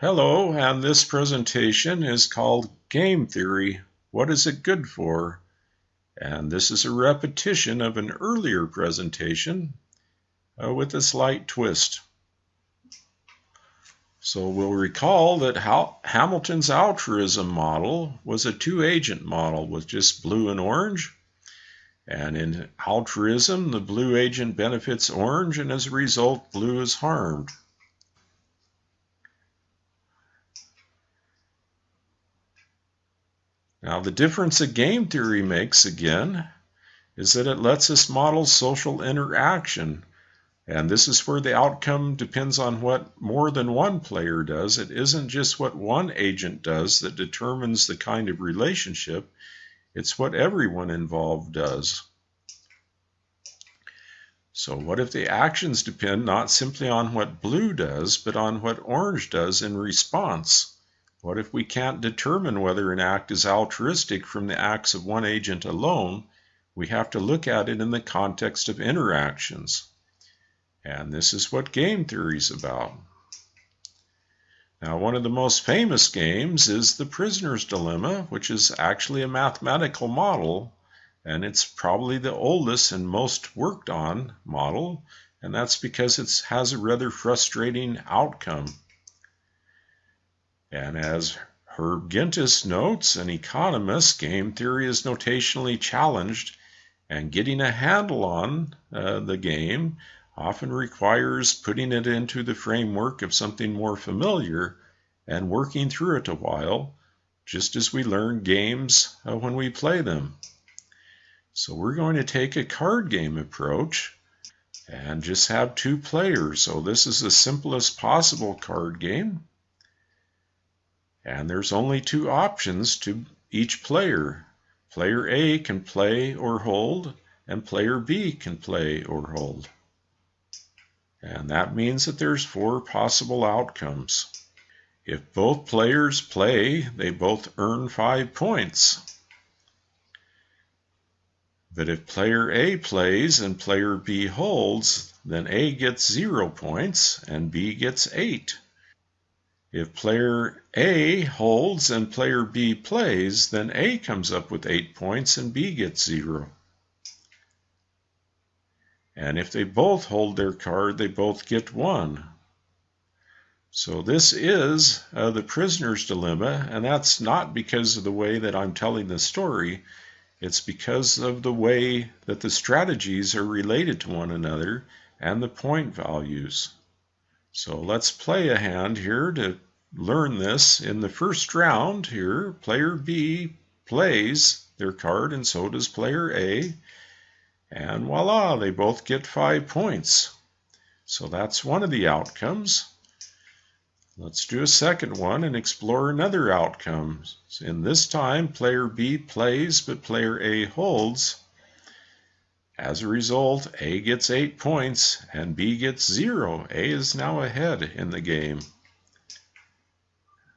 Hello, and this presentation is called Game Theory. What is it good for? And this is a repetition of an earlier presentation uh, with a slight twist. So we'll recall that Hamilton's altruism model was a two-agent model with just blue and orange. And in altruism, the blue agent benefits orange, and as a result, blue is harmed. Now, the difference a game theory makes, again, is that it lets us model social interaction. And this is where the outcome depends on what more than one player does. It isn't just what one agent does that determines the kind of relationship, it's what everyone involved does. So what if the actions depend not simply on what blue does, but on what orange does in response? What if we can't determine whether an act is altruistic from the acts of one agent alone? We have to look at it in the context of interactions. And this is what game theory is about. Now, one of the most famous games is the prisoner's dilemma, which is actually a mathematical model, and it's probably the oldest and most worked on model, and that's because it has a rather frustrating outcome. And as Herb Gintis notes, an economist, game theory is notationally challenged, and getting a handle on uh, the game often requires putting it into the framework of something more familiar and working through it a while, just as we learn games uh, when we play them. So we're going to take a card game approach and just have two players. So this is the simplest possible card game. And there's only two options to each player. Player A can play or hold, and player B can play or hold. And that means that there's four possible outcomes. If both players play, they both earn five points. But if player A plays and player B holds, then A gets zero points and B gets eight. If player A holds and player B plays, then A comes up with 8 points and B gets 0. And if they both hold their card, they both get 1. So this is uh, the prisoner's dilemma, and that's not because of the way that I'm telling the story. It's because of the way that the strategies are related to one another and the point values. So let's play a hand here to learn this. In the first round here, player B plays their card and so does player A. And voila, they both get five points. So that's one of the outcomes. Let's do a second one and explore another outcome. In this time, player B plays, but player A holds. As a result, A gets 8 points and B gets 0. A is now ahead in the game.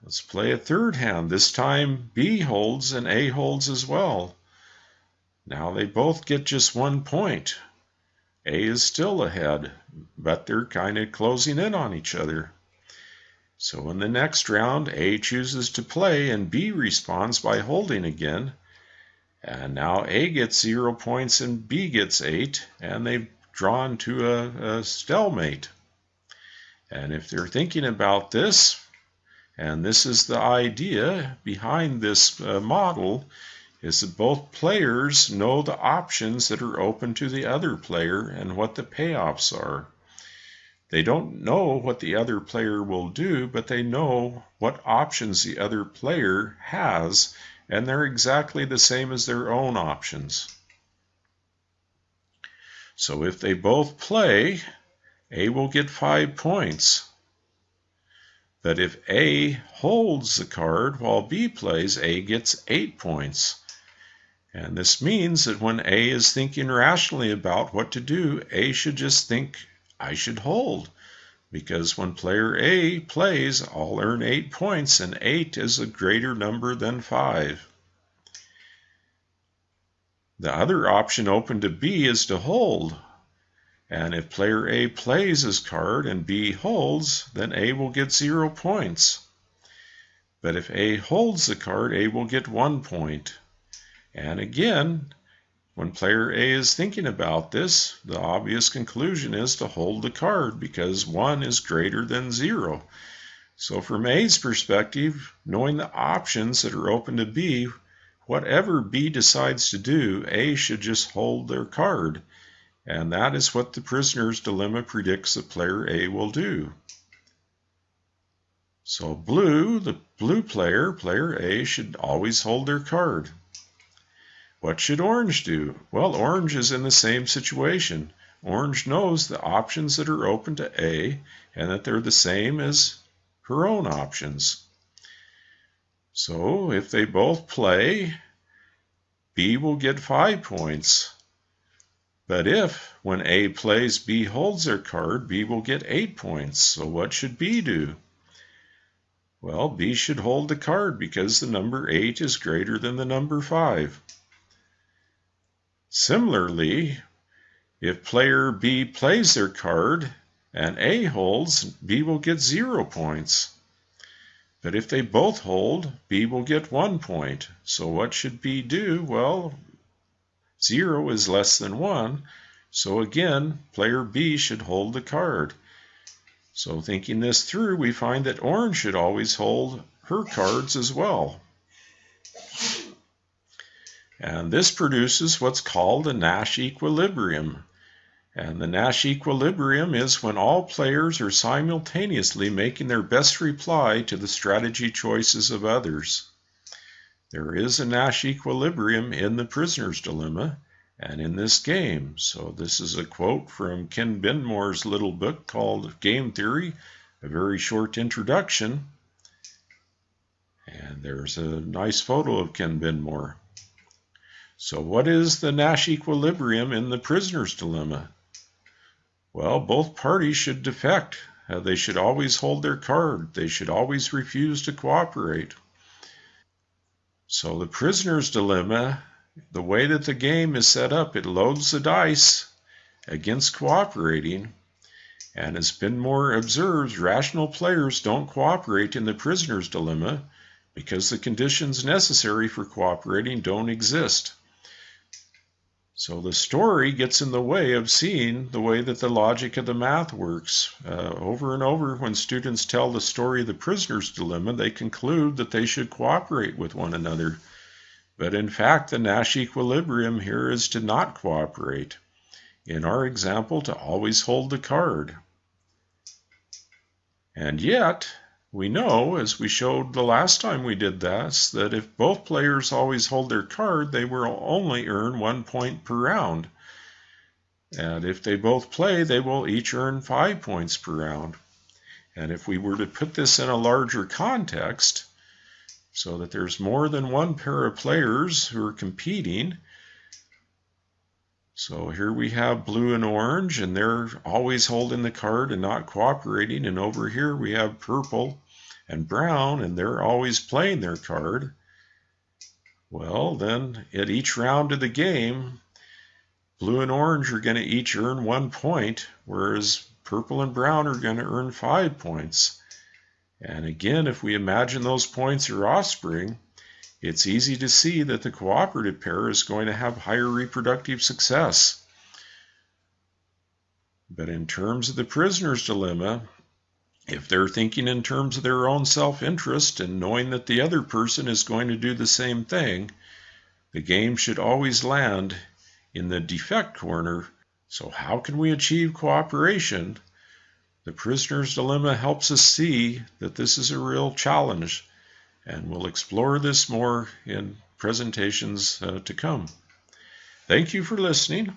Let's play a third hand. This time B holds and A holds as well. Now they both get just one point. A is still ahead, but they're kind of closing in on each other. So in the next round, A chooses to play and B responds by holding again. And now A gets zero points and B gets eight, and they've drawn to a, a stalemate. And if they're thinking about this, and this is the idea behind this uh, model, is that both players know the options that are open to the other player and what the payoffs are. They don't know what the other player will do, but they know what options the other player has and they're exactly the same as their own options. So if they both play, A will get five points. But if A holds the card while B plays, A gets eight points. And this means that when A is thinking rationally about what to do, A should just think, I should hold because when player A plays, I'll earn 8 points, and 8 is a greater number than 5. The other option open to B is to hold. And if player A plays his card and B holds, then A will get 0 points. But if A holds the card, A will get one point. And again, when player A is thinking about this, the obvious conclusion is to hold the card because 1 is greater than 0. So from A's perspective, knowing the options that are open to B, whatever B decides to do, A should just hold their card. And that is what the prisoner's dilemma predicts that player A will do. So blue, the blue player, player A, should always hold their card. What should orange do? Well, orange is in the same situation. Orange knows the options that are open to A and that they're the same as her own options. So if they both play, B will get five points. But if, when A plays, B holds their card, B will get eight points. So what should B do? Well, B should hold the card because the number 8 is greater than the number 5. Similarly, if player B plays their card and A holds, B will get 0 points. But if they both hold, B will get 1 point. So what should B do? Well, 0 is less than 1. So again, player B should hold the card. So thinking this through, we find that orange should always hold her cards as well. And this produces what's called a Nash equilibrium. And the Nash equilibrium is when all players are simultaneously making their best reply to the strategy choices of others. There is a Nash equilibrium in the prisoner's dilemma, and in this game. So this is a quote from Ken Binmore's little book called Game Theory, a very short introduction. And there's a nice photo of Ken Binmore. So what is the Nash equilibrium in the prisoner's dilemma? Well, both parties should defect. Uh, they should always hold their card. They should always refuse to cooperate. So the prisoner's dilemma the way that the game is set up, it loads the dice against cooperating. And as Binmore observes, rational players don't cooperate in the prisoner's dilemma because the conditions necessary for cooperating don't exist. So the story gets in the way of seeing the way that the logic of the math works. Uh, over and over, when students tell the story of the prisoner's dilemma, they conclude that they should cooperate with one another. But in fact, the Nash equilibrium here is to not cooperate. In our example, to always hold the card. And yet, we know, as we showed the last time we did this, that if both players always hold their card, they will only earn one point per round. And if they both play, they will each earn five points per round. And if we were to put this in a larger context, so that there's more than one pair of players who are competing. So here we have blue and orange, and they're always holding the card and not cooperating. And over here we have purple and brown, and they're always playing their card. Well, then at each round of the game, blue and orange are going to each earn one point, whereas purple and brown are going to earn five points. And again, if we imagine those points are offspring, it's easy to see that the cooperative pair is going to have higher reproductive success. But in terms of the prisoner's dilemma, if they're thinking in terms of their own self interest and knowing that the other person is going to do the same thing, the game should always land in the defect corner. So, how can we achieve cooperation the prisoner's dilemma helps us see that this is a real challenge, and we'll explore this more in presentations uh, to come. Thank you for listening.